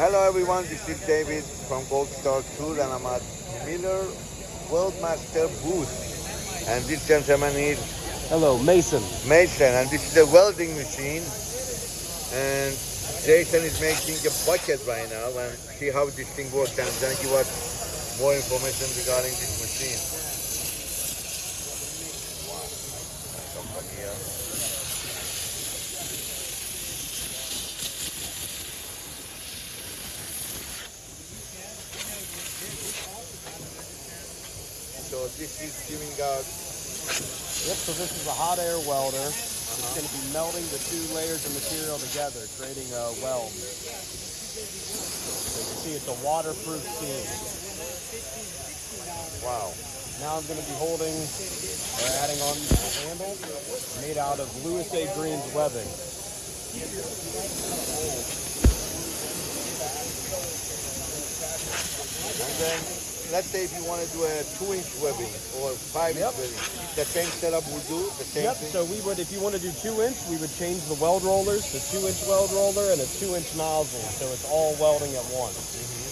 Hello everyone, this is David from Gold Star Tool and I'm at Miller Weldmaster booth. And this gentleman is Hello, Mason. Mason and this is a welding machine. And Jason is making a bucket right now and see how this thing works and then give us more information regarding this machine. Is giving out uh, Yep, so this is a hot air welder. It's going to be melting the two layers of material together, creating a weld. So you can see it's a waterproof seam. wow. Now I'm going to be holding or adding on a handle made out of Louis A. Green's webbing. And then let's say if you want to do a two inch webbing or five inch Yep. webbing, the same setup will do the same Yep, thing. so we would, if you want to do two inch, we would change the weld rollers to two inch weld roller and a two inch nozzle. So it's all welding at once. Mm-hmm.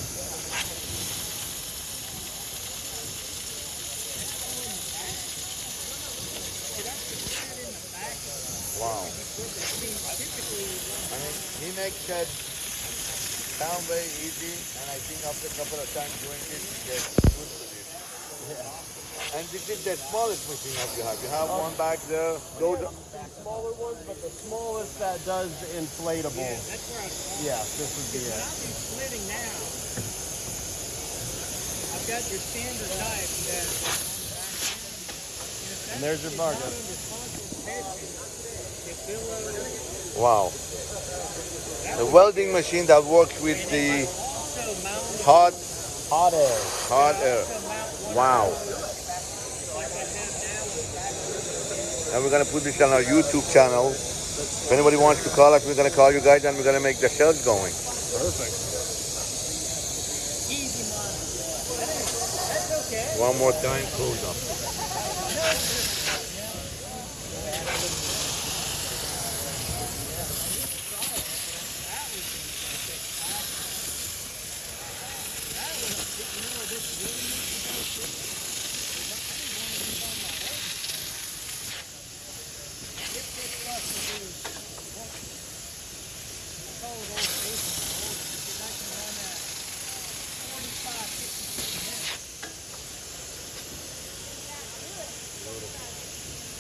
Wow. I mean, he makes that sound very easy, and I think after a couple of times doing it, you get good with it. Yeah. And this is the smallest machine that you have. You have one back there. Those are, Smaller ones, but the smallest that does inflatable. That's where I saw Yeah, this would be it. Something's splitting now. I've got your standard type that. And there's your bargain. wow. The welding machine that works with the hot, Hot air. hot air. Wow. like I have now. And we're gonna put this on our YouTube channel. If anybody wants to call us, we're gonna call you guys and we're gonna make the sales going. Perfect. Easy money. That's okay. One more time, close up.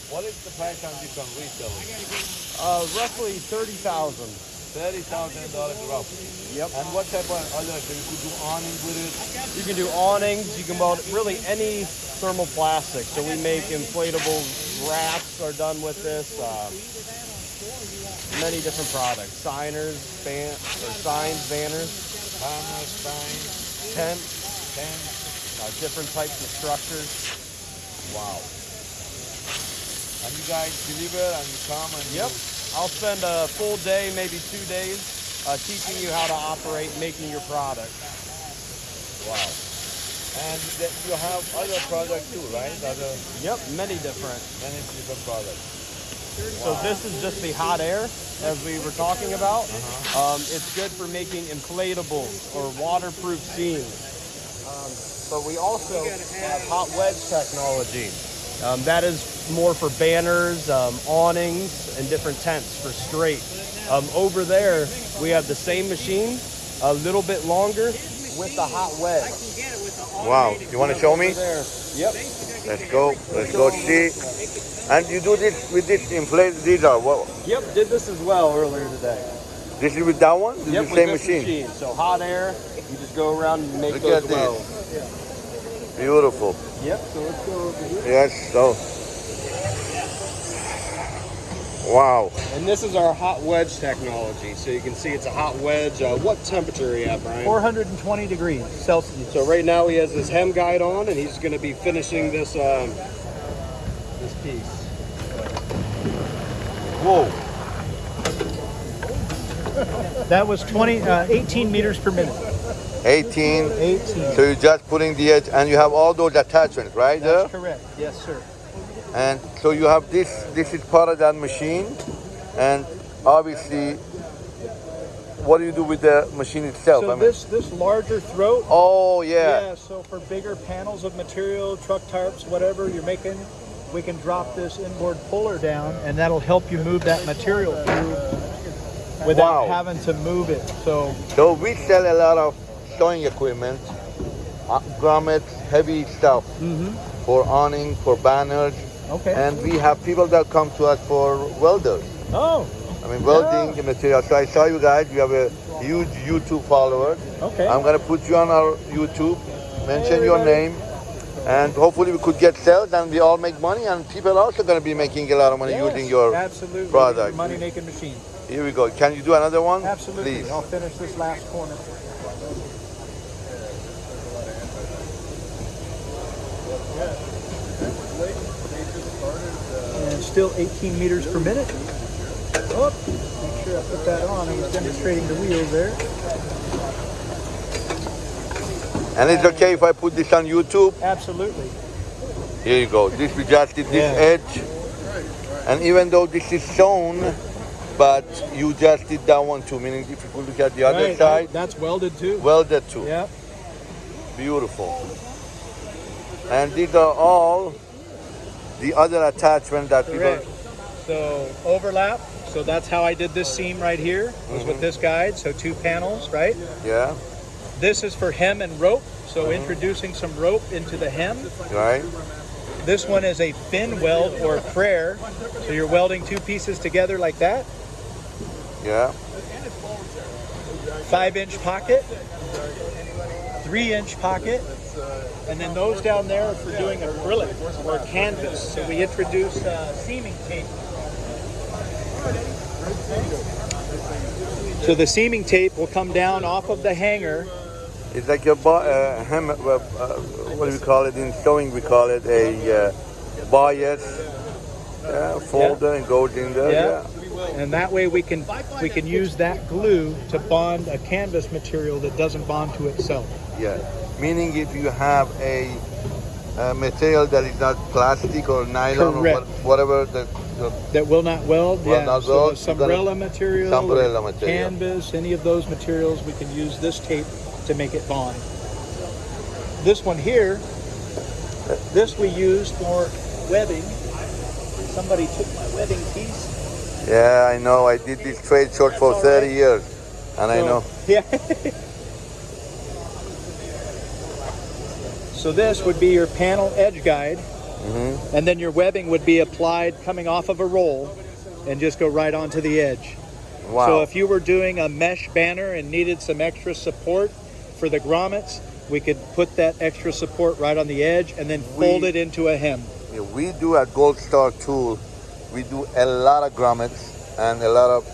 What is the price on this on retail? Uh, roughly 30000 Thirty thousand dollars roughly. Yep. And what type of other? So you do awnings with it. You can do awnings. You can weld really any thermoplastic. So we make inflatable wraps are done with this. Uh, many different products. Signers, ban or signs, banners, Hammer, spine, tent, ten. uh, different types of structures. Wow. And you guys deliver and you come and Yep. I'll spend a full day, maybe two days, uh, teaching you how to operate, making your product. Wow. And you have other products too, right? Other Yep, many different. many different products. So this is just the hot air, as we were talking about. Um, it's good for making inflatables or waterproof seams. Um, but we also have hot wedge technology. Um, that is more for banners, um, awnings, and different tents for straight. Um, over there, we have the same machine, a little bit longer, with the hot wedge. I can get it with the Wow. You want to show me? There. Yep. Let's go. Let's go see. And you do this with this inflated. These are what? Yep. Did this as well earlier today. This is with that one. This Yep, is the same this machine. So hot air, you just go around and make Look those at this. Beautiful. Yep. So let's go over here. Yes. So. Wow. And this is our hot wedge technology. So you can see it's a hot wedge. Uh, what temperature are you at, Brian? 420 degrees Celsius. So right now he has his hem guide on, and he's going to be finishing this um, this piece. Whoa. That was 20, uh, 18 meters per minute. 18. 18. So you're just putting the edge, and you have all those attachments, right there. Correct. Yes, sir. And so you have this. This is part of that machine, and obviously what do you do with the machine itself? So I mean- this this larger throat. oh yeah. Yeah. So for bigger panels of material, truck tarps, whatever you're making, we can drop this inboard puller down, and that'll help you move that material through without Wow. having to move it. So So we sell a lot of sewing equipment, uh, grommets, heavy stuff for awning, for banners, okay. and we have people that come to us for welders. oh, I mean, welding the material. So I saw you guys. You have a huge YouTube follower. okay. I'm gonna put you on our YouTube. Mention Hey, your name, and hopefully we could get sales, and we all make money, and people are also gonna be making a lot of money Yes, using your absolutely product. money making machine. Here we go. Can you do another one? Absolutely. Please. I'll finish this last corner. And still 18 meters per minute. Oh, make sure I put that on. I was demonstrating the wheels there. And it's okay if I put this on YouTube. Absolutely. Here you go. This we just did this Yeah. edge. And even though this is sewn, but you just did that one too. Meaning if you could look at the other Right, side, That's welded too. welded too. Yeah. Beautiful. And these are all the other attachment that people Correct. So overlap. So that's how I did this seam right here. Was with mm-hmm. this guide. So two panels, right? Yeah, This is for hem and rope. So mm-hmm. introducing some rope into the hem. right? This one is a fin weld or prayer. So you're welding two pieces together like that. Yeah. Five inch pocket, three inch pocket, and then those down there are for doing acrylic or canvas. So we introduce uh, seaming tape. So the seaming tape will come down off of the hanger. It's like a uh, hem, uh, uh, what do we call it in sewing? We call it a uh, bias yeah, folder and goes in there. Yeah. Yeah. And that way we can we can use that glue to bond a canvas material that doesn't bond to itself. Yeah. Meaning if you have a, uh material that is not plastic or nylon or what, whatever the, the That will not weld. Will yeah. not so weld, the you're gonna- umbrella material, Umbrella material. canvas, any of those materials, we can use this tape to make it bond. This one here, this we use for webbing. Somebody took my webbing piece. Yeah, I know. I did this trade short for That's all 30 right. years. And I know. Yeah. So this would be your panel edge guide, Mm-hmm. and then your webbing would be applied coming off of a roll, and just go right onto the edge. Wow. So if you were doing a mesh banner and needed some extra support for the grommets, we could put that extra support right on the edge and then fold We- it into a hem. Yeah, we do at Gold Star Tool, we do a lot of grommets and a lot of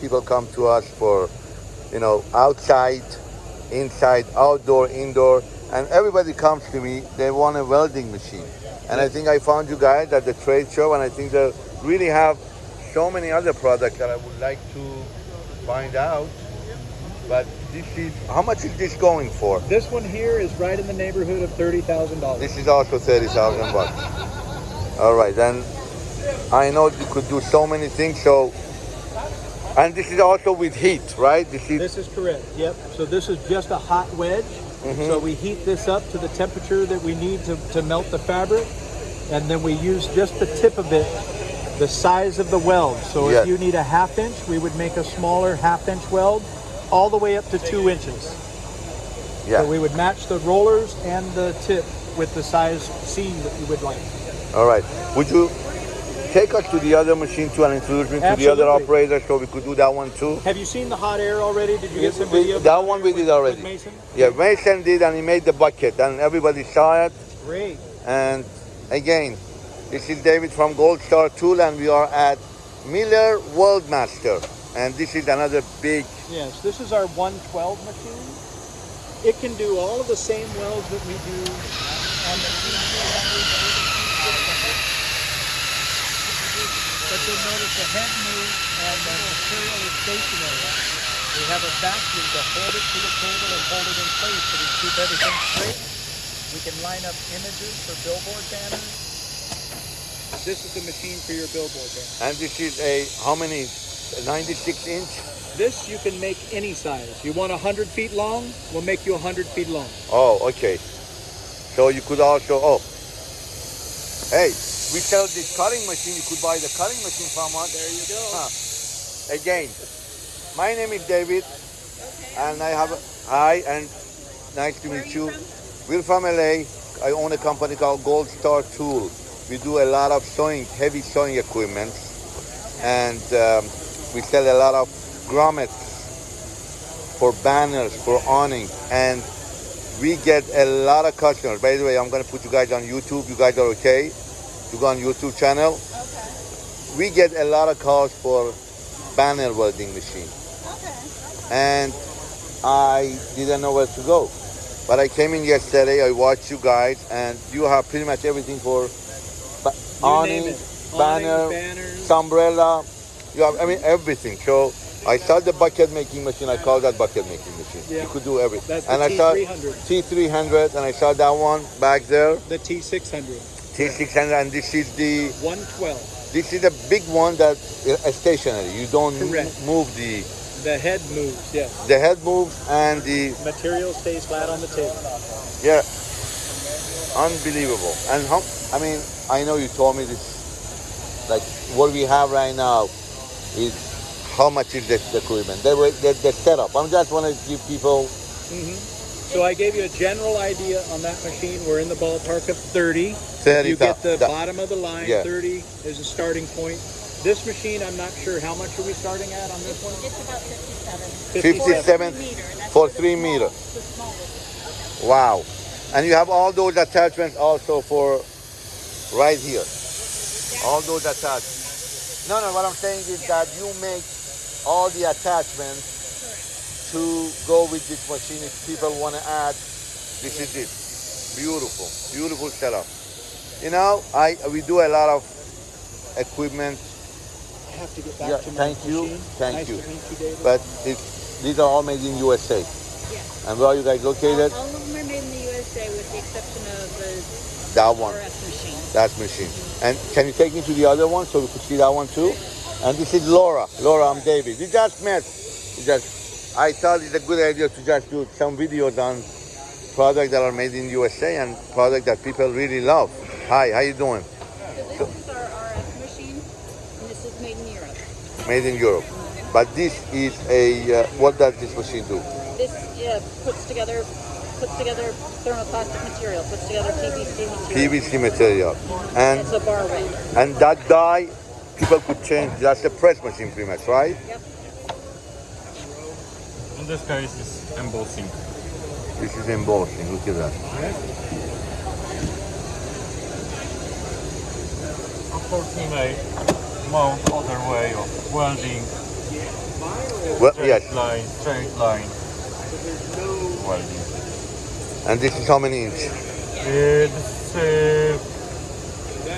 people come to us for, you know, outside, inside, outdoor, indoor, and everybody comes to me, they want a welding machine. And I think I found you guys at the trade show and I think they really have so many other products that I would like to find out. But this is, how much is this going for? This one here is right in the neighborhood of thirty thousand dollars. This is also 30,000 bucks. All right, then I know you could do so many things. So, and this is also with heat, right? This is This is correct. Yep. So this is just a hot wedge. So we heat this up to the temperature that we need to, to melt the fabric, and then we use just the tip of it, the size of the weld. So Yes. if you need a half inch, we would make a smaller half inch weld, all the way up to two inches. yeah. So we would match the rollers and the tip with the size seam that you would like. All right. Would you take us to the other machine too and introduce me to the other operator so we could do that one too? Have you seen the hot air already? Did you get some video? that one we did already. Mason? Yeah, Mason did, and he made the bucket, and everybody saw it. Great. And again, this is David from Gold Star Tool, and we are at Miller Weldmaster, and this is another big Yes, this is our 112 machine. It can do all of the same welds that we do on the But you'll notice the head moves and the material is stationary. We have a vacuum to hold it to the table and hold it in place so we keep everything straight. We can line up images for billboard banners. This is the machine for your billboard banner. And this is a how many 96 inch. This you can make any size. You want 100 feet long? We'll make you 100 feet long. Oh, okay. So you could also, oh. Hey, we sell this cutting machine. You could buy the cutting machine from us. There you go. Huh. Again, my name is David, and I have, hi, and nice to meet you you. from? We're from LA. I own a company called Gold Star Tool. We do a lot of sewing, heavy sewing equipment, and um, we sell a lot of grommets for banners, for awning, and we get a lot of customers. By the way, I'm gonna put you guys on YouTube. You guys are okay? You go on YouTube channel. Okay. We get a lot of calls for banner welding machine, Okay. and I didn't know where to go. But I came in yesterday. I watched you guys, and you have pretty much everything for ba- awning, banner, Awnings, banners. umbrella. You have, I mean, everything. So I saw the bucket making machine. I call that bucket making machine. Yeah. You could do everything. That's the and I saw T300. T300, and I saw that one back there, The T600. T600, and this is the 112. this is a big one that is stationary. You don't Correct. move the The head moves, yes. the head moves and the Material stays flat on the table. yeah, unbelievable. And how? I mean, I know you told me this. Like what we have right now is how much is the, the equipment? The, the, the setup. I'm just want to give people. Mm-hmm. So I gave you a general idea on that machine. We're in the ballpark of 30. 30 You get the that- bottom of the line. Yeah. 30 is a starting point. This machine, I'm not sure how much are we starting at on this one. It's about 57. 57 For three meter. That's for three small- meter. Wow. And you have all those attachments also for right here. All those attachments. No, no, what I'm saying is that you make all the attachments to go with this machine if people want to add. This is it. Beautiful, beautiful setup. You know, I we do a lot of equipment, I have to get back Yeah, to my thank you, machine. thank nice you. to you, but it's, these are all made in USA. Yeah. And where are you guys located? All, all of them are made in the USA with the exception of the That one. RF machine. That machine. And can you take me to the other one so we could see that one too? And this is Laura. Laura, I'm David. We just met. We just, I thought it's a good idea to just do some videos on products that are made in USA and products that people really love. Hi, how you doing? So this is our RF machine, and this is made in Europe. Made in Europe. But this is a, uh, what does this machine do? This uh, puts together puts together thermoplastic material, puts together PVC material. PVC material. And, It's a bar and that die, people could change, that's a press machine pretty much, right? Yep. In this guy is embossing. This is embossing, look at that. Of course, we may mount other way of welding, Well, straight yes. line, straight line welding. And this is how many inch? This is uh,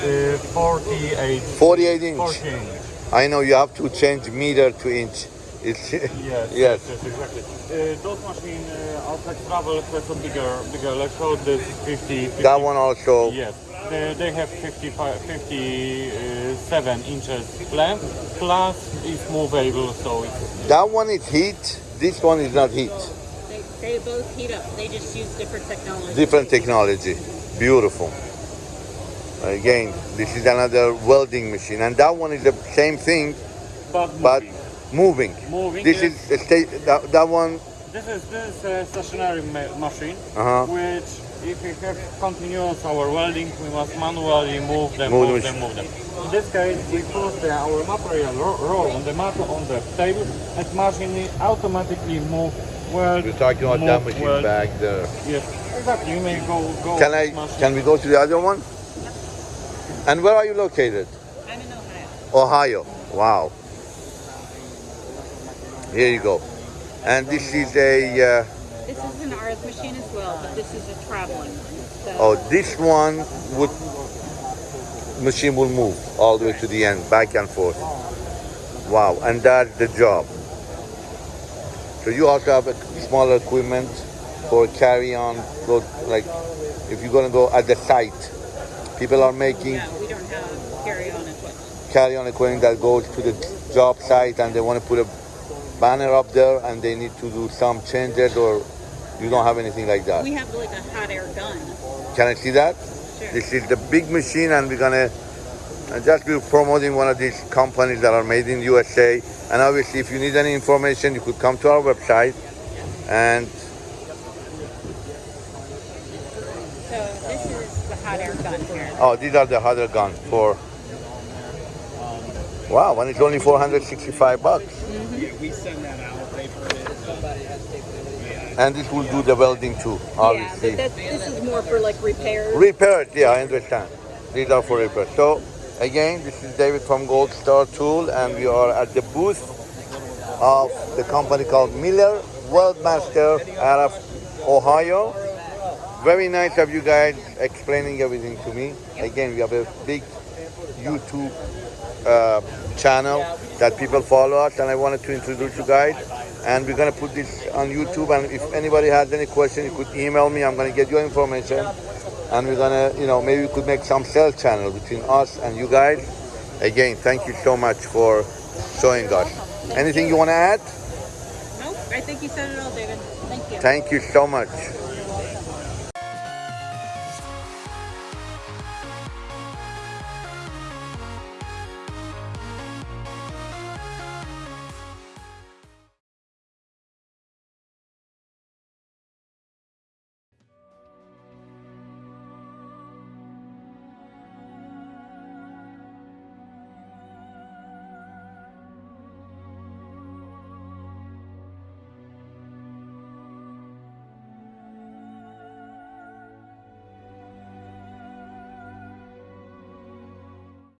uh, 48, 48 inch. 40 inch. I know you have to change meter to inch. It's Yes, yes. yes, exactly. Uh, those machines uh, outside travel has a bigger, bigger electrode. This is 50, 50 That one also. Yes, they, they have 55, 57 inches length, plus it's movable, so it's That one is heat. This one is not heat. They, they both heat up. They just use different technology. Different technology. Beautiful. Again, this is another welding machine, and that one is the same thing, but but moving. moving. Moving, This is a sta- that, that one. This is this is a stationary ma- machine, Uh-huh. which if we have continuous our welding, we must manually move them, Move move, the them, move them. In this case, we put the, our material ro- roll on the mat on the table, and machine automatically move weld. You're talking about that machine back there. Yes, exactly. You may go go. Can I? machine. Can we go to the other one? And where are you located? I'm in Ohio. Ohio. Wow. Here you go. And this is a. Uh, This is an RF machine as well, but this is a traveling one. So Oh, this one would machine will move all the way to the end, back and forth. Wow, and that's the job. So you also have a smaller equipment for carry on, go like if you're gonna go at the site. People are making yeah, we don't have carry-on equipment. carry on equipment that goes to the job site and they want to put a banner up there and they need to do some changes or you don't have anything like that? We have like a hot air gun. Can I see that? Sure. This is the big machine and we're gonna uh, just be promoting one of these companies that are made in USA. And obviously if you need any information, you could come to our website and So this is the hot air gun here. oh, these are the other gun for, wow, and it's only 465 bucks. Yeah, we send that out. They put it. And this will do the welding too, Yeah, obviously. but this is more for like repairs. Repairs, yeah, I understand. These are for repairs. So, again, this is David from Gold Star Tool, and we are at the booth of the company called Miller Weldmaster out of Ohio. Very nice of you guys explaining everything to me. Again, we have a big YouTube uh, channel that people follow us, and I wanted to introduce you guys. And we're gonna put this on YouTube. And if anybody has any question, you could email me. I'm gonna get your information, and we're gonna, you know, maybe we could make some sales channel between us and you guys. Again, thank you so much for showing us. Anything you want to add? no I think you said it all, David. Thank you. Thank you so much.